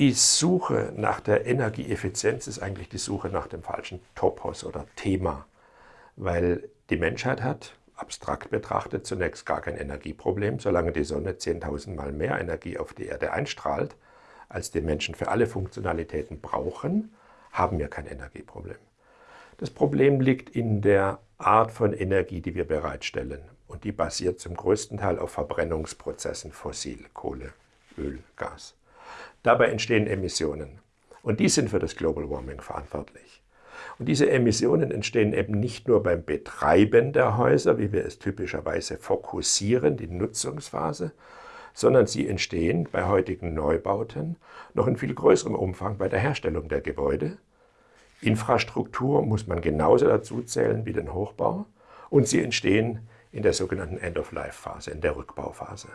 Die Suche nach der Energieeffizienz ist eigentlich die Suche nach dem falschen Topos oder Thema, weil die Menschheit hat, abstrakt betrachtet, zunächst gar kein Energieproblem, solange die Sonne 10.000 Mal mehr Energie auf die Erde einstrahlt, als die Menschen für alle Funktionalitäten brauchen, haben wir kein Energieproblem. Das Problem liegt in der Art von Energie, die wir bereitstellen. Und die basiert zum größten Teil auf Verbrennungsprozessen, fossil, Kohle, Öl, Gas. Dabei entstehen Emissionen. Und die sind für das Global Warming verantwortlich. Und diese Emissionen entstehen eben nicht nur beim Betreiben der Häuser, wie wir es typischerweise fokussieren, die Nutzungsphase, sondern sie entstehen bei heutigen Neubauten noch in viel größerem Umfang bei der Herstellung der Gebäude. Infrastruktur muss man genauso dazu zählen wie den Hochbau und sie entstehen in der sogenannten End-of-Life-Phase, in der Rückbauphase.